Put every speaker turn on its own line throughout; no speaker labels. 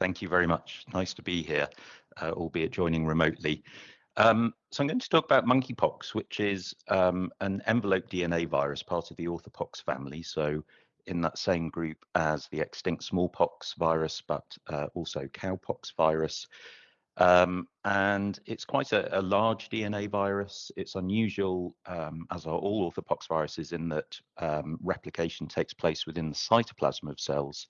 Thank you very much. Nice to be here, uh, albeit joining remotely. Um, so I'm going to talk about monkeypox, which is um, an envelope DNA virus, part of the orthopox family. So in that same group as the extinct smallpox virus, but uh, also cowpox virus. Um, and it's quite a, a, large DNA virus. It's unusual, um, as are all orthopox viruses, in that um, replication takes place within the cytoplasm of cells.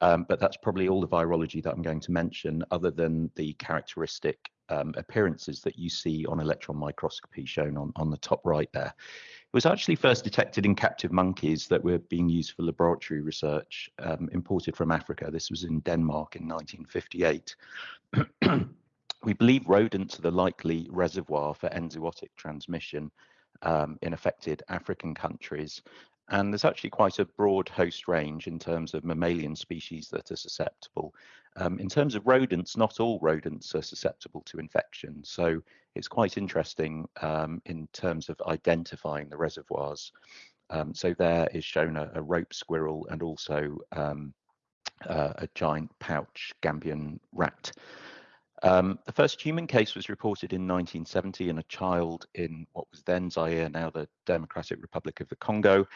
Um, but that's probably all the virology that I'm going to mention, other than the characteristic um, appearances that you see on electron microscopy shown on, on the top right there. It was actually first detected in captive monkeys that were being used for laboratory research, um, imported from Africa. This was in Denmark in 1958. We believe rodents are the likely reservoir for enzootic transmission um, in affected African countries. And there's actually quite a broad host range in terms of mammalian species that are susceptible. Um, in terms of rodents, not all rodents are susceptible to infection. So it's quite interesting um, in terms of identifying the reservoirs. Um, so there is shown a, a rope squirrel and also um, uh, a giant pouch Gambian rat. Um, the first human case was reported in 1970 in a child in what was then Zaire, now the Democratic Republic of the Congo.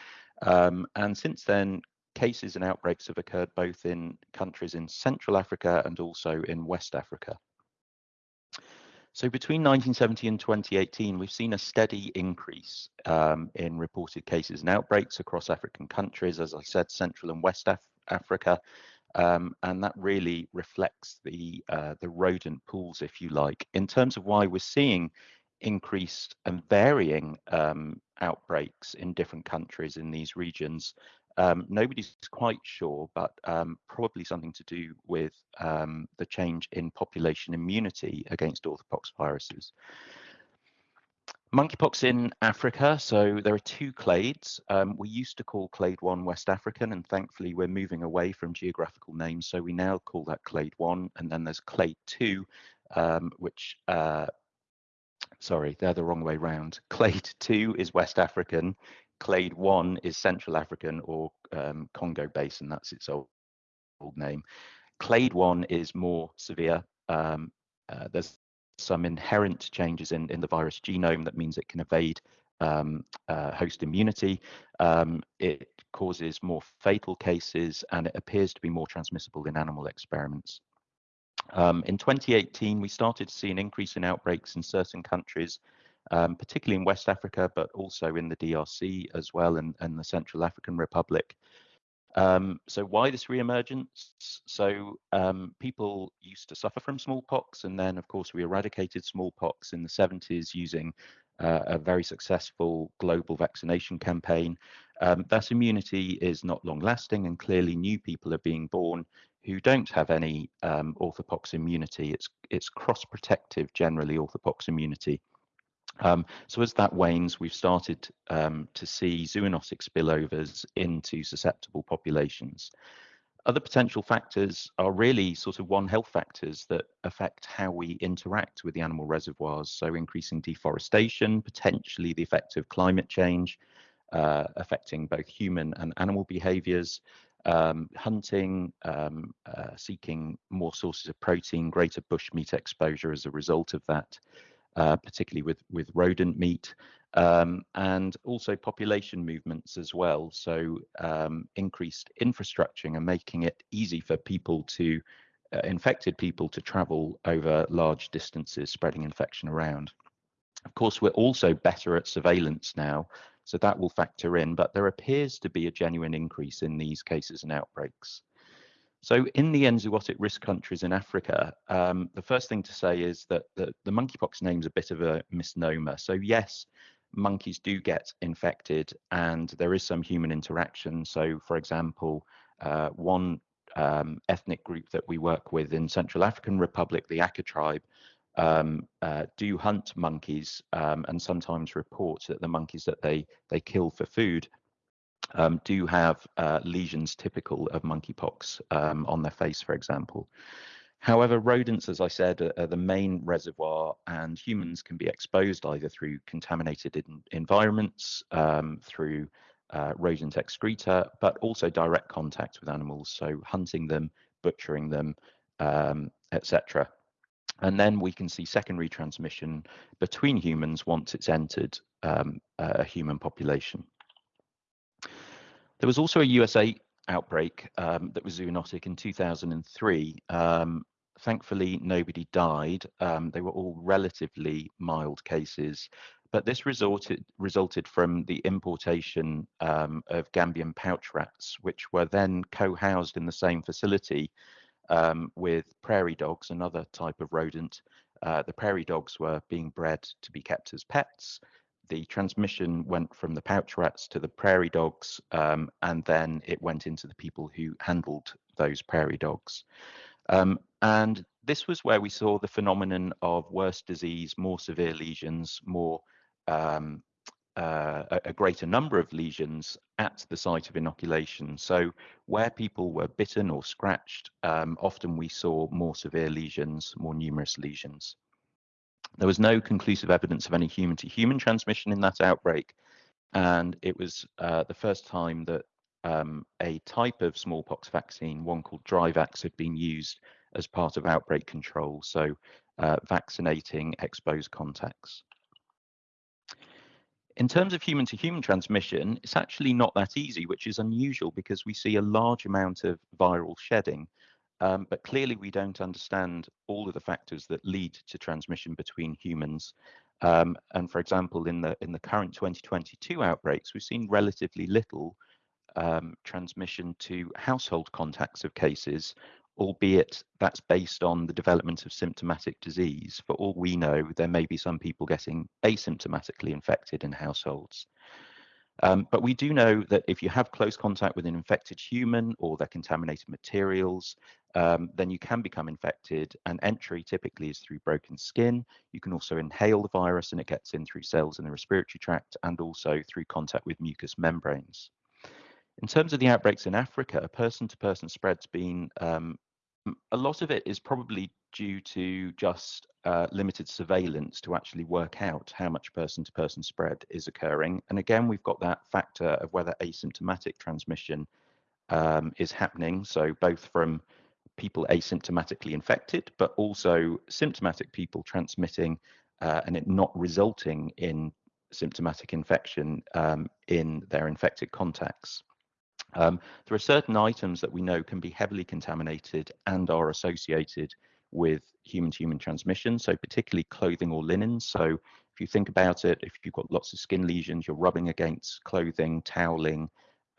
Um, and since then, cases and outbreaks have occurred both in countries in Central Africa and also in West Africa. So between 1970 and 2018, we've seen a steady increase um, in reported cases and outbreaks across African countries, as I said, Central and West Af Africa, um, and that really reflects the uh, the rodent pools, if you like, in terms of why we're seeing increased and varying um, outbreaks in different countries in these regions. Um, nobody's quite sure, but um, probably something to do with um, the change in population immunity against orthopox viruses. Monkeypox in Africa, so there are two clades. Um, we used to call clade 1 West African, and thankfully we're moving away from geographical names, so we now call that clade 1, and then there's clade 2, um, which, uh, sorry, they're the wrong way round. Clade 2 is West African, clade 1 is Central African or um, Congo Basin, that's its old, name. Clade 1 is more severe. Um, uh, there's some inherent changes in, in the virus genome that means it can evade um, uh, host immunity. Um, it causes more fatal cases and it appears to be more transmissible in animal experiments. Um, in 2018, we started to see an increase in outbreaks in certain countries, um, particularly in West Africa, but also in the DRC as well and, and the Central African Republic. Um, so why this reemergence? So um, people used to suffer from smallpox, and then of course we eradicated smallpox in the 70s using uh, a very successful global vaccination campaign. Um, that immunity is not long lasting, and clearly new people are being born who don't have any um, orthopox immunity. It's it's cross protective generally orthopox immunity. Um, so as that wanes, we've started um, to see zoonotic spillovers into susceptible populations. Other potential factors are really sort of one health factors that affect how we interact with the animal reservoirs. So increasing deforestation, potentially the effect of climate change, uh, affecting both human and animal behaviors, um, hunting, um, uh, seeking more sources of protein, greater bushmeat exposure as a result of that, uh, particularly with, with rodent meat, um, and also population movements as well. So um, increased infrastructure and making it easy for people to, uh, infected people to travel over large distances, spreading infection around. Of course, we're also better at surveillance now, so that will factor in, but there appears to be a genuine increase in these cases and outbreaks. So in the enzootic risk countries in Africa, um, the first thing to say is that the, the monkeypox name is a bit of a misnomer. So yes, monkeys do get infected and there is some human interaction. So for example, uh, one um, ethnic group that we work with in Central African Republic, the Aka tribe, um, uh, do hunt monkeys um, and sometimes report that the monkeys that they, they kill for food um, do have uh, lesions typical of monkeypox um, on their face, for example. However, rodents, as I said, are, are, the main reservoir, and humans can be exposed either through contaminated in, environments, um, through uh, rodent excreta, but also direct contact with animals, so hunting them, butchering them, um, etc. And then we can see secondary transmission between humans once it's entered um, a human population. There was also a USA outbreak um, that was zoonotic in 2003. Um, thankfully, nobody died. Um, they were all relatively mild cases, but this resulted resulted from the importation um, of Gambian pouch rats, which were then co-housed in the same facility um, with prairie dogs, another type of rodent. Uh, the prairie dogs were being bred to be kept as pets. The transmission went from the pouch rats to the prairie dogs, um, and then it went into the people who handled those prairie dogs. Um, and this was where we saw the phenomenon of worse disease, more severe lesions, more um, uh, a, greater number of lesions at the site of inoculation. So where people were bitten or scratched, um, often we saw more severe lesions, more numerous lesions. There was no conclusive evidence of any human-to-human transmission in that outbreak, and it was uh, the first time that um, a type of smallpox vaccine, one called Dryvax, had been used as part of outbreak control, so uh, vaccinating exposed contacts. In terms of human to human transmission, it's actually not that easy, which is unusual because we see a large amount of viral shedding. Um, but clearly, we don't understand all of the factors that lead to transmission between humans. Um, and for example, in the in the current 2022 outbreaks, we've seen relatively little um, transmission to household contacts of cases, albeit that's based on the development of symptomatic disease. For all we know, there may be some people getting asymptomatically infected in households. Um, but we do know that if you have close contact with an infected human or their contaminated materials, um, then you can become infected. And entry typically is through broken skin. You can also inhale the virus and it gets in through cells in the respiratory tract and also through contact with mucous membranes. In terms of the outbreaks in Africa, person-to-person spread's been um, a lot of it is probably due to just uh, limited surveillance to actually work out how much person-to-person spread is occurring. And again, we've got that factor of whether asymptomatic transmission um, is happening. So both from people asymptomatically infected, but also symptomatic people transmitting uh, and it not resulting in symptomatic infection um, in their infected contacts. Um, there are certain items that we know can be heavily contaminated and are associated with human-to-human transmission, so particularly clothing or linens. So if you think about it, if you've got lots of skin lesions, you're rubbing against clothing, toweling,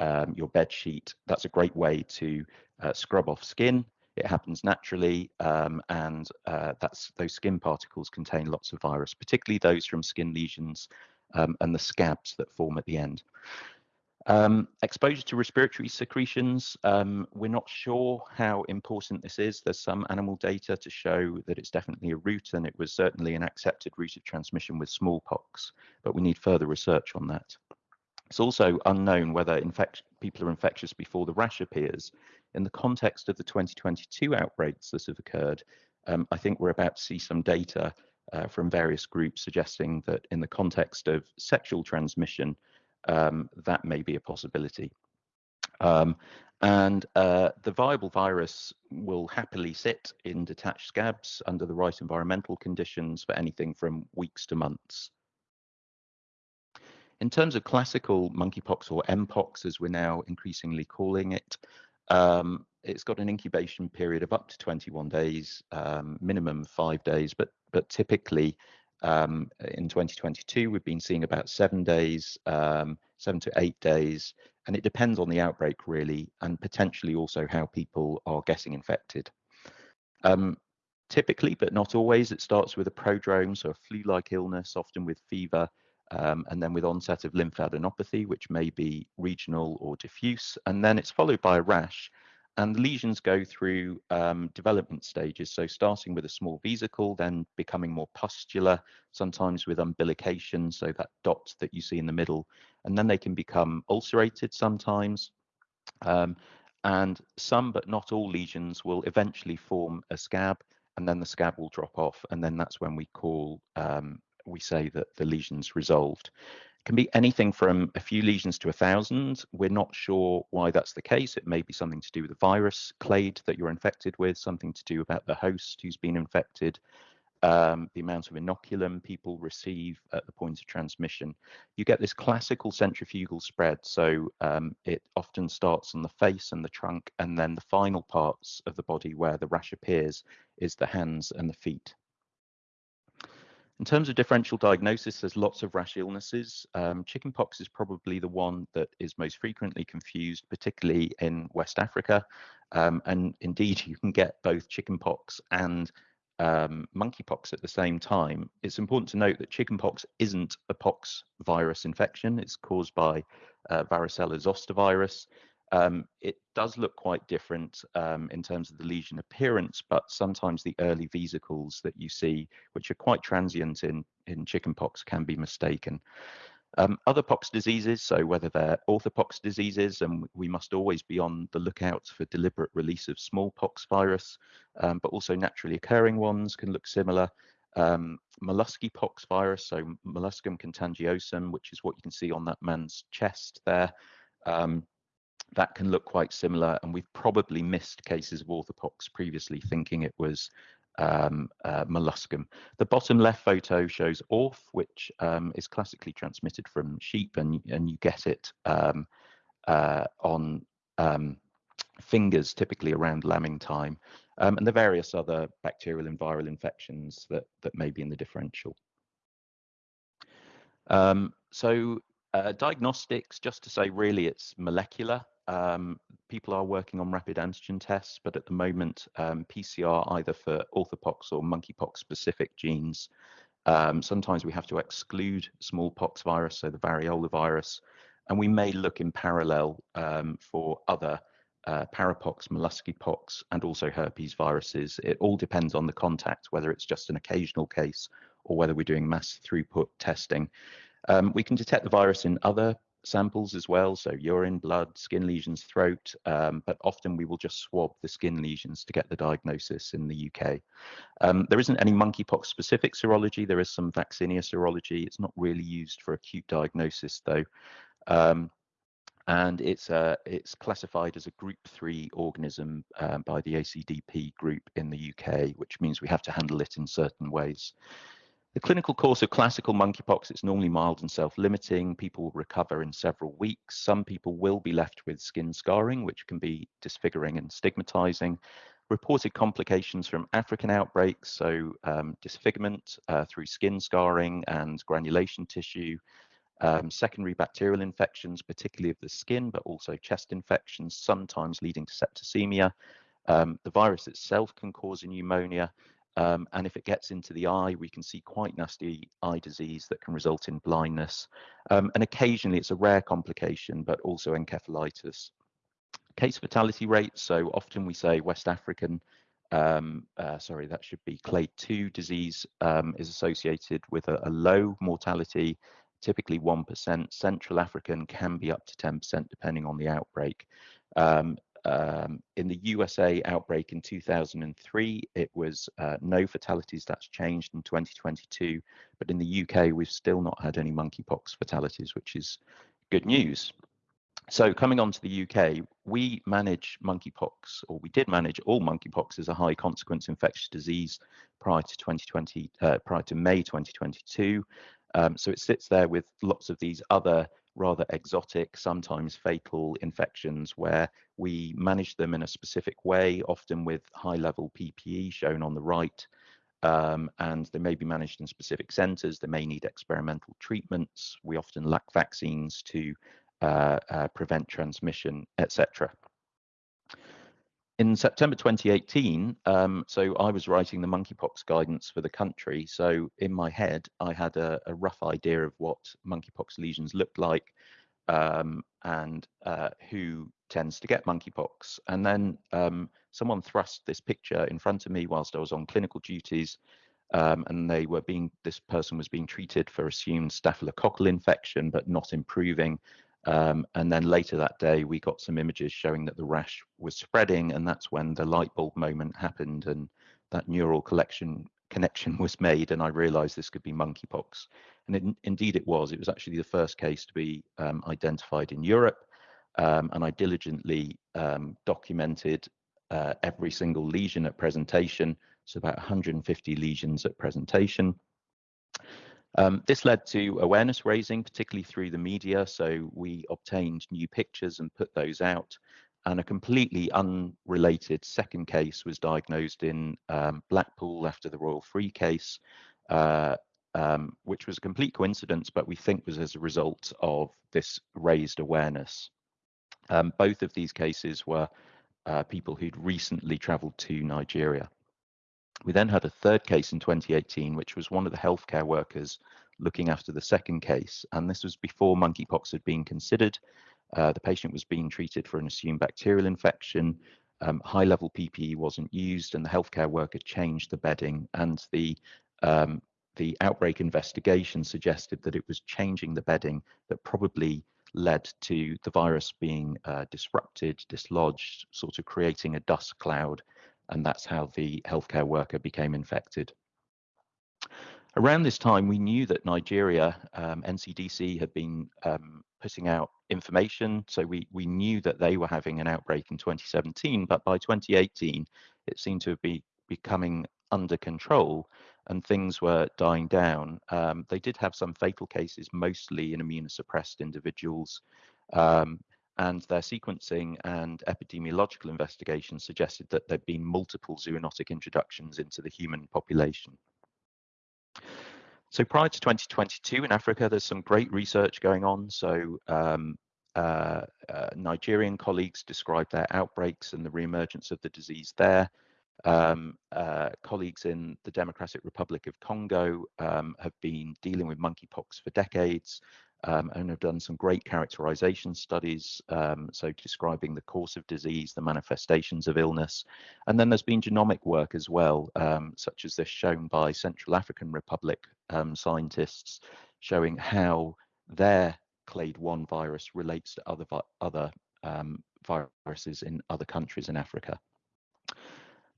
um, your bed sheet, that's a great way to uh, scrub off skin. It happens naturally, um, and uh, that's those skin particles contain lots of virus, particularly those from skin lesions um, and the scabs that form at the end. Um, exposure to respiratory secretions, um, we're not sure how important this is. There's some animal data to show that it's definitely a route and it was certainly an accepted route of transmission with smallpox, but we need further research on that. It's also unknown whether people are infectious before the rash appears. In the context of the 2022 outbreaks that have occurred, um, I think we're about to see some data uh, from various groups suggesting that in the context of sexual transmission, um, that may be a possibility. Um, and uh, the viable virus will happily sit in detached scabs under the right environmental conditions for anything from weeks to months. In terms of classical monkeypox or mpox, as we're now increasingly calling it, um, it's got an incubation period of up to 21 days, um, minimum five days, but but typically um, in 2022, we've been seeing about seven days, um, seven to eight days, and it depends on the outbreak really, and potentially also how people are getting infected. Um, typically, but not always, it starts with a prodrome, so a flu-like illness, often with fever, um, and then with onset of lymphadenopathy, which may be regional or diffuse, and then it's followed by a rash, and lesions go through um, development stages. So starting with a small vesicle, then becoming more pustular, sometimes with umbilication, so that dot that you see in the middle, and then they can become ulcerated sometimes. Um, and some, but not all lesions will eventually form a scab, and then the scab will drop off, and then that's when we call, um, we say that the lesion's resolved. Can be anything from a few lesions to a thousand. We're not sure why that's the case. It may be something to do with the virus clade that you're infected with, something to do about the host who's been infected, um, the amount of inoculum people receive at the point of transmission. You get this classical centrifugal spread. So um, it often starts on the face and the trunk, and then the final parts of the body where the rash appears is the hands and the feet. In terms of differential diagnosis, there's lots of rash illnesses. Um, chickenpox is probably the one that is most frequently confused, particularly in West Africa. Um, and indeed, you can get both chickenpox and um, monkeypox at the same time. It's important to note that chickenpox isn't a pox virus infection. It's caused by uh, varicella zoster virus. Um, it does look quite different um, in terms of the lesion appearance, but sometimes the early vesicles that you see, which are quite transient in, in chickenpox, can be mistaken. Um, other pox diseases, so whether they're orthopox diseases, and we must always be on the lookout for deliberate release of smallpox virus, um, but also naturally occurring ones can look similar. Um, pox virus, so molluscum contagiosum, which is what you can see on that man's chest there. Um, that can look quite similar, and we've probably missed cases of orthopox previously, thinking it was um, uh, molluscum. The bottom left photo shows orth, which um, is classically transmitted from sheep, and, and you get it um, uh, on um, fingers, typically around lambing time, um, and the various other bacterial and viral infections that, that may be in the differential. Um, so uh, diagnostics, just to say, really, it's molecular. Um, people are working on rapid antigen tests, but at the moment, um, PCR either for orthopox or monkeypox specific genes. Um, sometimes we have to exclude smallpox virus, so the variola virus, and we may look in parallel um, for other uh, parapox, molluskypox, and also herpes viruses. It all depends on the contact, whether it's just an occasional case or whether we're doing mass throughput testing. Um, we can detect the virus in other samples as well, so urine, blood, skin lesions, throat, um, but often we will just swab the skin lesions to get the diagnosis in the UK. Um, there isn't any monkeypox specific serology, there is some vaccinia serology. It's not really used for acute diagnosis though. Um, and it's uh, it's classified as a group three organism um, by the ACDP group in the UK, which means we have to handle it in certain ways. The clinical course of classical monkeypox, it's normally mild and self-limiting. People will recover in several weeks. Some people will be left with skin scarring, which can be disfiguring and stigmatizing. Reported complications from African outbreaks, so um, disfigurement uh, through skin scarring and granulation tissue, um, secondary bacterial infections, particularly of the skin, but also chest infections, sometimes leading to septicemia. Um, the virus itself can cause pneumonia, um, and if it gets into the eye, we can see quite nasty eye disease that can result in blindness. Um, and occasionally it's a rare complication, but also encephalitis. Case fatality rate, so often we say West African, um, uh, sorry, that should be clade 2 disease um, is associated with a, a, low mortality, typically 1%. Central African can be up to 10% depending on the outbreak. Um, um, in the USA outbreak in 2003, it was uh, no fatalities. That's changed in 2022. But in the UK, we've still not had any monkeypox fatalities, which is good news. So coming on to the UK, we manage monkeypox, or we did manage all monkeypox as a high consequence infectious disease prior to 2020, uh, prior to May 2022. Um, so it sits there with lots of these other rather exotic, sometimes fatal infections where we manage them in a specific way, often with high level PPE shown on the right. Um, and they may be managed in specific centres. They may need experimental treatments. We often lack vaccines to uh, uh, prevent transmission, etc. In September 2018, um, so I was writing the monkeypox guidance for the country. So in my head, I had a, a rough idea of what monkeypox lesions looked like um, and uh, who tends to get monkeypox. And then um, someone thrust this picture in front of me whilst I was on clinical duties. Um, and they were being, this person was being treated for assumed staphylococcal infection, but not improving. Um, and then later that day, we got some images showing that the rash was spreading, and that's when the light bulb moment happened, and that neural collection connection was made, and I realised this could be monkeypox. And it, indeed it was. It was actually the first case to be um, identified in Europe. Um, and I diligently um, documented uh, every single lesion at presentation, so about 150 lesions at presentation. Um, this led to awareness raising, particularly through the media. So we obtained new pictures and put those out. And a completely unrelated second case was diagnosed in um, Blackpool after the Royal Free case, uh, um, which was a complete coincidence, but we think was as a result of this raised awareness. Um, both of these cases were uh, people who'd recently traveled to Nigeria. We then had a third case in 2018, which was one of the healthcare workers looking after the second case. And this was before monkeypox had been considered. Uh, the patient was being treated for an assumed bacterial infection. Um, high level PPE wasn't used, and the healthcare worker changed the bedding. And the um, the outbreak investigation suggested that it was changing the bedding that probably led to the virus being uh, disrupted, dislodged, sort of creating a dust cloud and that's how the healthcare worker became infected. Around this time, we knew that Nigeria, um, NCDC had been um, putting out information, so we, we knew that they were having an outbreak in 2017, but by 2018, it seemed to be becoming under control and things were dying down. Um, they did have some fatal cases, mostly in immunosuppressed individuals. Um, and their sequencing and epidemiological investigations suggested that there'd been multiple zoonotic introductions into the human population. So prior to 2022 in Africa, there's some great research going on. So um, uh, uh, Nigerian colleagues described their outbreaks and the reemergence of the disease there. Um, uh, colleagues in the Democratic Republic of Congo um, have been dealing with monkeypox for decades um, and have done some great characterization studies, um, so describing the course of disease, the manifestations of illness. And then there's been genomic work as well, um, such as this shown by Central African Republic um, scientists, showing how their clade 1 virus relates to other, other um, viruses in other countries in Africa.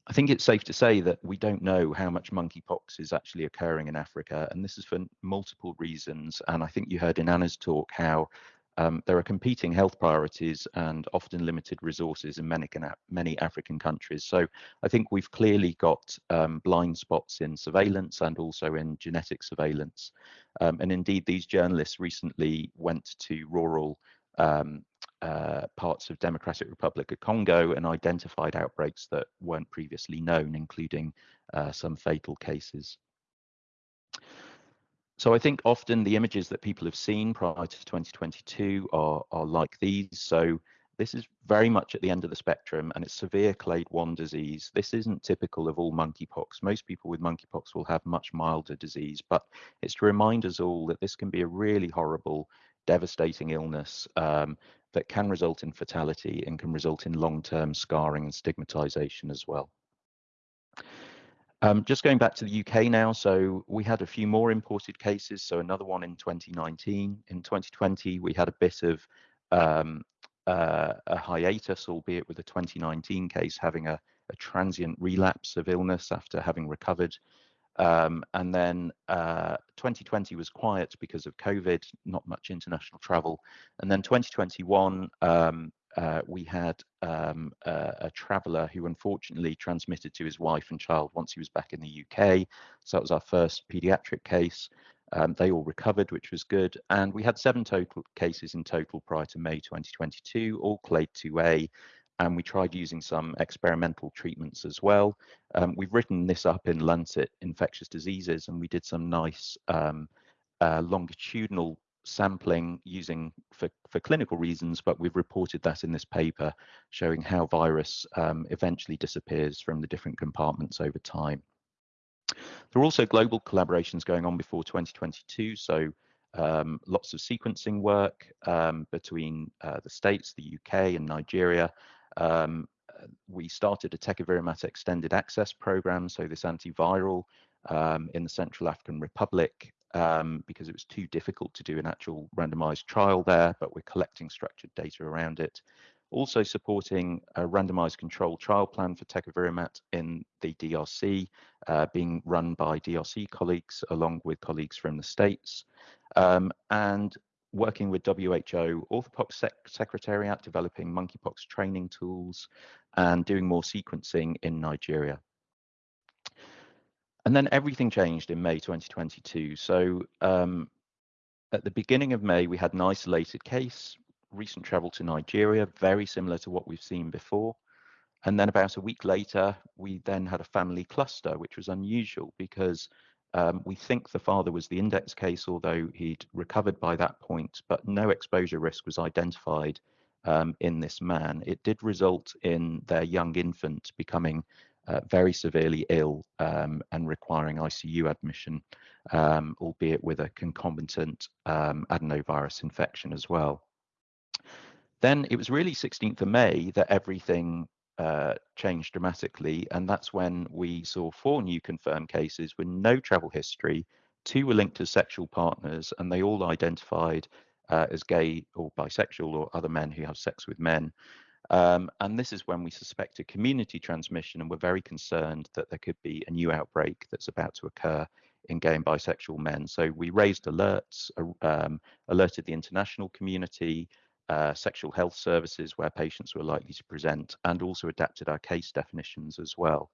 I think it's safe to say that we don't know how much monkeypox is actually occurring in Africa, and this is for multiple reasons. And I think you heard in Anna's talk how um, there are competing health priorities and often limited resources in many, many African countries. So I think we've clearly got um, blind spots in surveillance and also in genetic surveillance. Um, and indeed, these journalists recently went to rural um, uh, parts of Democratic Republic of Congo and identified outbreaks that weren't previously known, including uh, some fatal cases. So I think often the images that people have seen prior to 2022 are, are like these. So this is very much at the end of the spectrum and it's severe clade 1 disease. This isn't typical of all monkeypox. Most people with monkeypox will have much milder disease, but it's to remind us all that this can be a really horrible devastating illness um, that can result in fatality and can result in long-term scarring and stigmatization as well. Um, just going back to the UK now, so we had a few more imported cases, so another one in 2019. In 2020, we had a bit of um, uh, a hiatus, albeit with a 2019 case having a, a transient relapse of illness after having recovered um, and then uh, 2020 was quiet because of COVID, not much international travel. And then 2021, um, uh, we had um, a, a, traveller who unfortunately transmitted to his wife and child once he was back in the UK. So that was our first paediatric case. Um, they all recovered, which was good. And we had seven total cases in total prior to May 2022, all clade 2A and we tried using some experimental treatments as well. Um, we've written this up in Lancet Infectious Diseases, and we did some nice um, uh, longitudinal sampling using for, for clinical reasons, but we've reported that in this paper showing how virus um, eventually disappears from the different compartments over time. There are also global collaborations going on before 2022, so um, lots of sequencing work um, between uh, the States, the UK and Nigeria, um, we started a Tecovirimat extended access program, so this antiviral um, in the Central African Republic, um, because it was too difficult to do an actual randomized trial there, but we're collecting structured data around it. also supporting a randomized control trial plan for tecovirimat in the DRC, uh, being run by DRC colleagues along with colleagues from the States, um, and working with WHO Orthopox Sec Secretariat, developing monkeypox training tools, and doing more sequencing in Nigeria. And then everything changed in May 2022. So um, at the beginning of May, we had an isolated case, recent travel to Nigeria, very similar to what we've seen before. And then about a week later, we then had a family cluster, which was unusual because um, we think the father was the index case, although he'd recovered by that point, but no exposure risk was identified um, in this man. It did result in their young infant becoming uh, very severely ill um, and requiring ICU admission, um, albeit with a concomitant um, adenovirus infection as well. Then it was really 16th of May that everything uh, changed dramatically, and that's when we saw four new confirmed cases with no travel history. Two were linked to sexual partners, and they all identified uh, as gay or bisexual or other men who have sex with men. Um, and this is when we suspected community transmission and were very concerned that there could be a new outbreak that's about to occur in gay and bisexual men. So we raised alerts, uh, um, alerted the international community, uh, sexual health services where patients were likely to present, and also adapted our case definitions as well.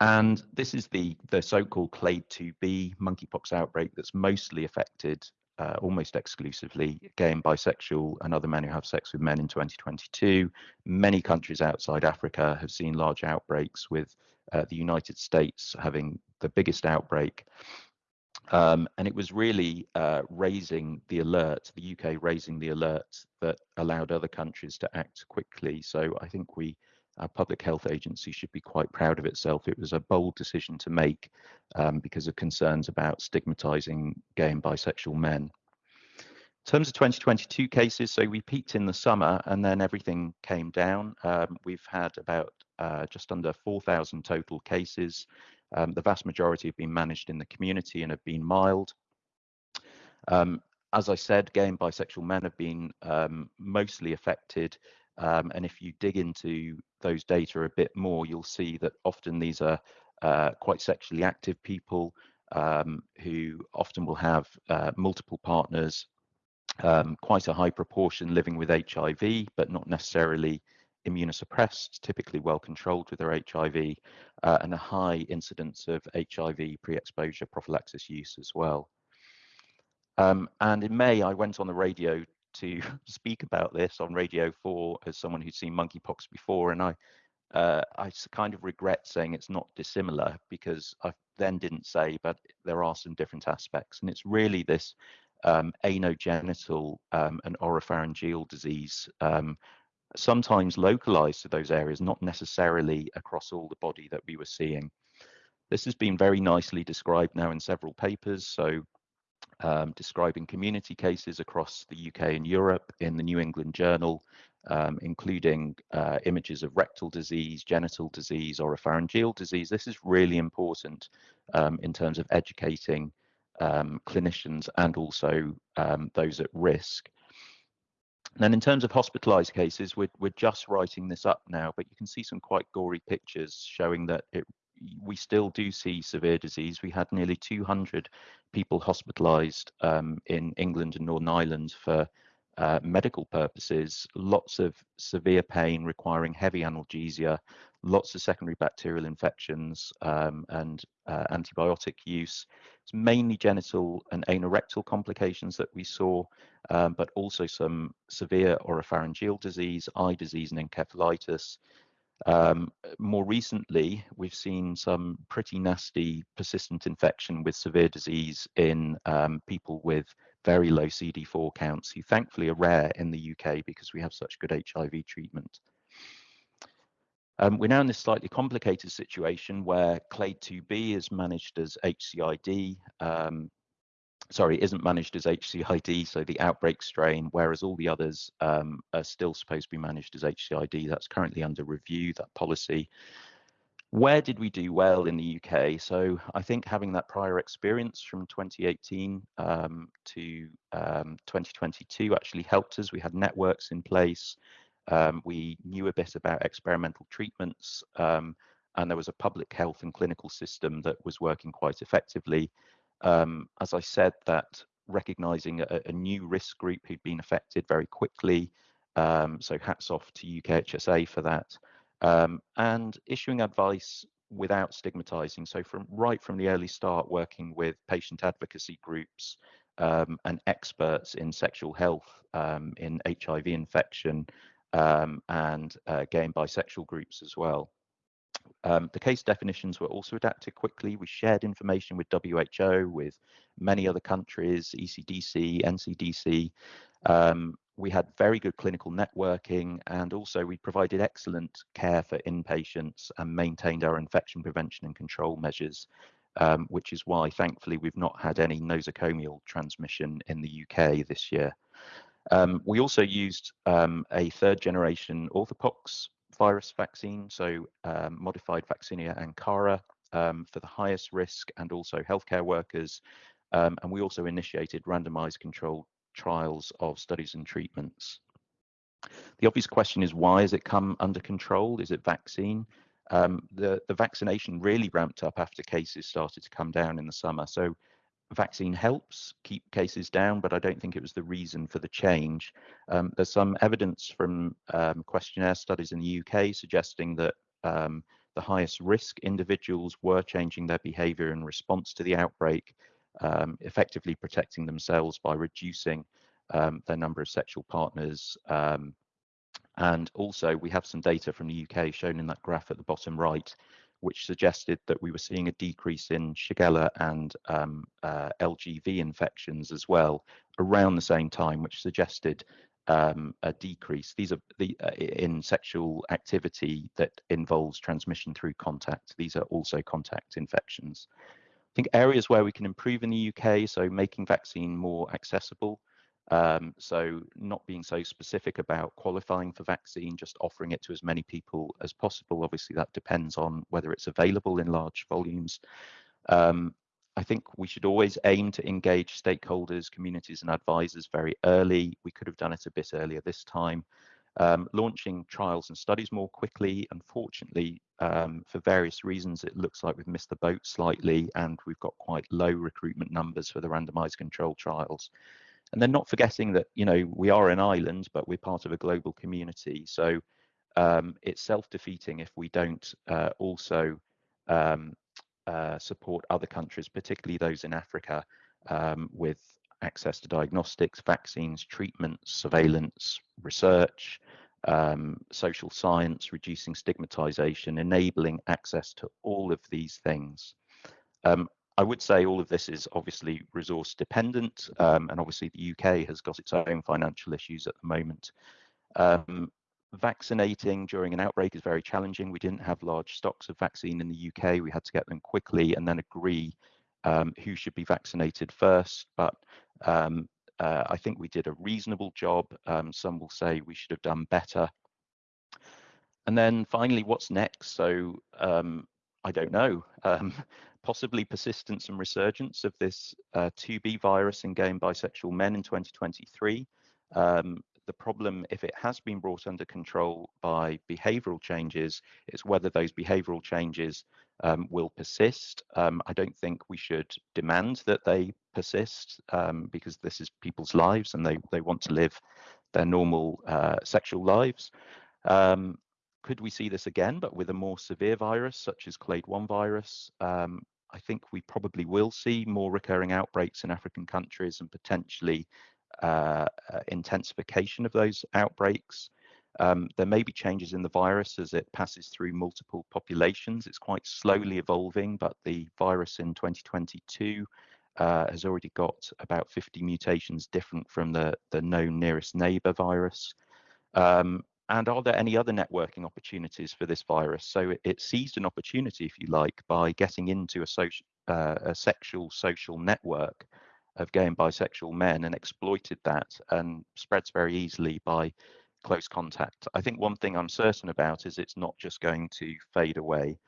And this is the, the so-called clade 2B monkeypox outbreak that's mostly affected uh, almost exclusively gay and bisexual and other men who have sex with men in 2022. Many countries outside Africa have seen large outbreaks, with uh, the United States having the biggest outbreak. Um, and it was really uh, raising the alert, the UK raising the alert that allowed other countries to act quickly. So I think we, our public health agency, should be quite proud of itself. It was a bold decision to make um, because of concerns about stigmatizing gay and bisexual men. In terms of 2022 cases, so we peaked in the summer and then everything came down. Um, we've had about uh, just under 4,000 total cases. Um, the vast majority have been managed in the community and have been mild. Um, as I said, gay and bisexual men have been um, mostly affected. Um, and if you dig into those data a bit more, you'll see that often these are uh, quite sexually active people um, who often will have uh, multiple partners um, quite a high proportion living with HIV, but not necessarily immunosuppressed, typically well controlled with their HIV, uh, and a high incidence of HIV pre-exposure prophylaxis use as well. Um, and in May, I went on the radio to speak about this on Radio 4 as someone who'd seen monkeypox before, and I uh, I kind of regret saying it's not dissimilar because I then didn't say, but there are some different aspects, and it's really this um, anogenital um, and oropharyngeal disease, um, sometimes localized to those areas, not necessarily across all the body that we were seeing. This has been very nicely described now in several papers. So um, describing community cases across the UK and Europe in the New England Journal, um, including uh, images of rectal disease, genital disease, oropharyngeal disease. This is really important um, in terms of educating um, clinicians and also um, those at risk. And in terms of hospitalized cases, we're, we're just writing this up now, but you can see some quite gory pictures showing that it, we still do see severe disease. We had nearly 200 people hospitalized um, in England and Northern Ireland for uh, medical purposes, lots of severe pain requiring heavy analgesia, lots of secondary bacterial infections um, and uh, antibiotic use. It's mainly genital and anorectal complications that we saw, um, but also some severe oropharyngeal disease, eye disease, and encephalitis. Um, more recently, we've seen some pretty nasty persistent infection with severe disease in um, people with very low CD4 counts, who thankfully are rare in the UK because we have such good HIV treatment. Um, we're now in this slightly complicated situation where clade 2B is managed as HCID, um, sorry, isn't managed as HCID, so the outbreak strain, whereas all the others um, are still supposed to be managed as HCID. That's currently under review, that policy. Where did we do well in the UK? So I think having that prior experience from 2018 um, to um, 2022 actually helped us. We had networks in place. Um, we knew a bit about experimental treatments, um, and there was a public health and clinical system that was working quite effectively. Um, as I said, that recognizing a, a, new risk group who'd been affected very quickly. Um, so hats off to UKHSA for that. Um, and issuing advice without stigmatizing. So from right from the early start, working with patient advocacy groups um, and experts in sexual health, um, in HIV infection, um, and uh, gay and bisexual groups as well. Um, the case definitions were also adapted quickly. We shared information with WHO, with many other countries, ECDC, NCDC. Um, we had very good clinical networking and also we provided excellent care for inpatients and maintained our infection prevention and control measures, um, which is why thankfully we've not had any nosocomial transmission in the UK this year. Um, we also used um, a third generation orthopox virus vaccine, so um, modified vaccinia Ankara um, for the highest risk and also healthcare workers. Um, and we also initiated randomized controlled trials of studies and treatments. The obvious question is why has it come under control? Is it vaccine? Um, the, the vaccination really ramped up after cases started to come down in the summer. So vaccine helps keep cases down, but I don't think it was the reason for the change. Um, there's some evidence from um, questionnaire studies in the UK suggesting that um, the highest risk individuals were changing their behavior in response to the outbreak, um, effectively protecting themselves by reducing um, their number of sexual partners. Um, and also we have some data from the UK shown in that graph at the bottom right, which suggested that we were seeing a decrease in Shigella and um, uh, LGV infections as well around the same time, which suggested um, a decrease. These are the uh, in sexual activity that involves transmission through contact. These are also contact infections. I think areas where we can improve in the UK, so making vaccine more accessible, um, so not being so specific about qualifying for vaccine, just offering it to as many people as possible. Obviously, that depends on whether it's available in large volumes. Um, I think we should always aim to engage stakeholders, communities and advisors very early. We could have done it a bit earlier this time. Um, launching trials and studies more quickly. Unfortunately, um, for various reasons, it looks like we've missed the boat slightly and we've got quite low recruitment numbers for the randomized control trials and then not forgetting that you know we are an island but we're part of a global community. So um, it's self-defeating if we don't uh, also um, uh, support other countries particularly those in africa um, with access to diagnostics vaccines treatments surveillance research um, social science reducing stigmatization enabling access to all of these things. Um, I would say all of this is obviously resource dependent, um, and obviously the UK has got its own financial issues at the moment. Um, vaccinating during an outbreak is very challenging. We didn't have large stocks of vaccine in the UK. We had to get them quickly and then agree um, who should be vaccinated first. But um, uh, I think we did a reasonable job. Um, some will say we should have done better. And then finally, what's next? So um, I don't know. Um, possibly persistence and resurgence of this uh, 2B virus in gay and bisexual men in 2023. Um, the problem, if it has been brought under control by behavioral changes, is whether those behavioral changes um, will persist. Um, I don't think we should demand that they persist um, because this is people's lives and they, they want to live their normal uh, sexual lives. Um, could we see this again, but with a more severe virus, such as clade 1 virus? Um, I think we probably will see more recurring outbreaks in African countries and potentially uh, uh, intensification of those outbreaks. Um, there may be changes in the virus as it passes through multiple populations. It's quite slowly evolving, but the virus in 2022 uh, has already got about 50 mutations different from the, the known nearest neighbor virus. Um, and are there any other networking opportunities for this virus? So it, it seized an opportunity, if you like, by getting into a, social, uh, a sexual social network of gay and bisexual men and exploited that and spreads very easily by close contact. I think one thing I'm certain about is it's not just going to fade away.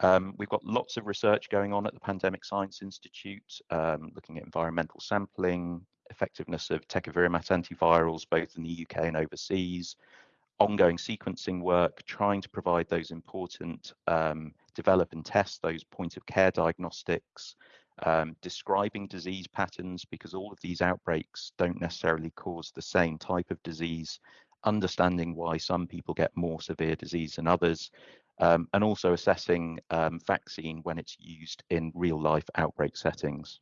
Um, we've got lots of research going on at the Pandemic Science Institute, um, looking at environmental sampling, effectiveness of tecovirimat antivirals, both in the UK and overseas, ongoing sequencing work, trying to provide those important um, develop and test those point of care diagnostics, um, describing disease patterns because all of these outbreaks don't necessarily cause the same type of disease, understanding why some people get more severe disease than others, um, and also assessing um, vaccine when it's used in real life outbreak settings.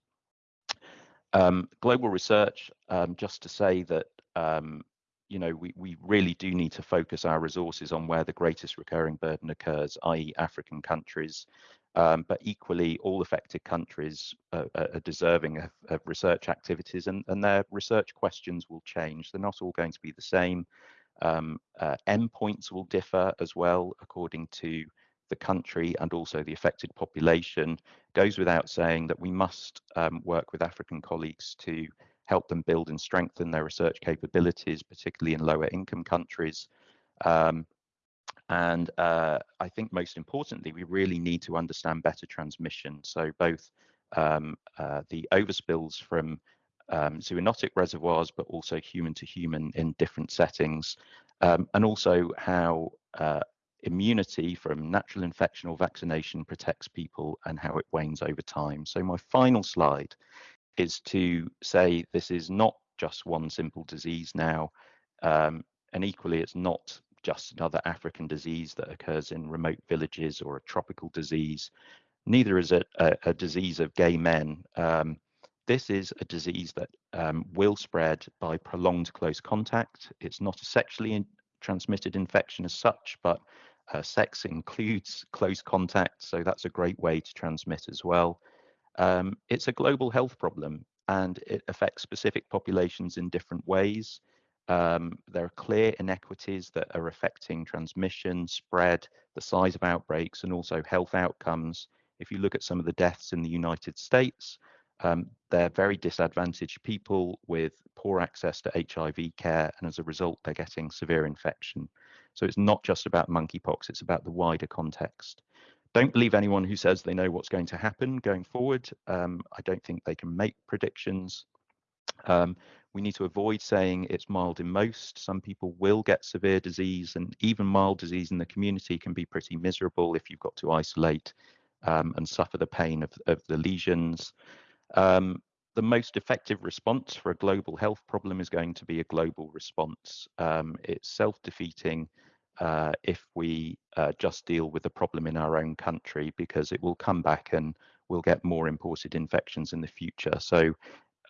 Um, global research, um, just to say that um, you know, we, we really do need to focus our resources on where the greatest recurring burden occurs, i.e. African countries. Um, but equally, all affected countries are, are deserving of, of, research activities and, and their research questions will change. They're not all going to be the same. Um, uh, endpoints will differ as well according to the country and also the affected population. Goes without saying that we must um, work with African colleagues to help them build and strengthen their research capabilities, particularly in lower income countries. Um, and uh, I think most importantly, we really need to understand better transmission. So both um, uh, the overspills from um, zoonotic reservoirs, but also human to human in different settings, um, and also how uh, immunity from natural infection or vaccination protects people and how it wanes over time. So my final slide is to say this is not just one simple disease now, um, and equally it's not just another African disease that occurs in remote villages or a tropical disease. Neither is it a, a disease of gay men. Um, this is a disease that um, will spread by prolonged close contact. It's not a sexually in transmitted infection as such, but uh, sex includes close contact, so that's a great way to transmit as well. Um, it's a global health problem and it affects specific populations in different ways. Um, there are clear inequities that are affecting transmission, spread, the size of outbreaks, and also health outcomes. If you look at some of the deaths in the United States, um, they're very disadvantaged people with poor access to HIV care, and as a result, they're getting severe infection. So it's not just about monkeypox, it's about the wider context. Don't believe anyone who says they know what's going to happen going forward. Um, I don't think they can make predictions. Um, we need to avoid saying it's mild in most. Some people will get severe disease, and even mild disease in the community can be pretty miserable if you've got to isolate um, and suffer the pain of, of the lesions. Um, the most effective response for a global health problem is going to be a global response. Um, it's self-defeating uh, if we uh, just deal with the problem in our own country because it will come back and we'll get more imported infections in the future. So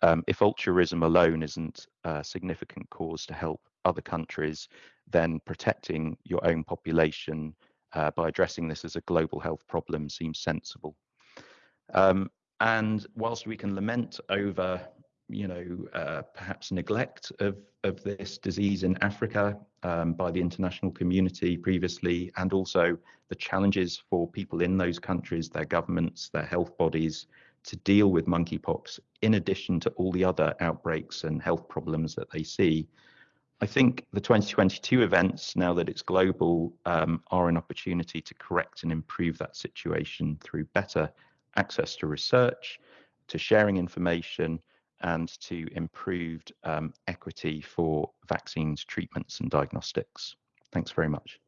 um, if altruism alone isn't a significant cause to help other countries, then protecting your own population uh, by addressing this as a global health problem seems sensible. Um, and whilst we can lament over you know, uh, perhaps neglect of, of this disease in Africa um, by the international community previously, and also the challenges for people in those countries, their governments, their health bodies to deal with monkeypox, in addition to all the other outbreaks and health problems that they see. I think the 2022 events, now that it's global, um, are an opportunity to correct and improve that situation through better access to research, to sharing information, and to improved um, equity for vaccines, treatments, and diagnostics. Thanks very much.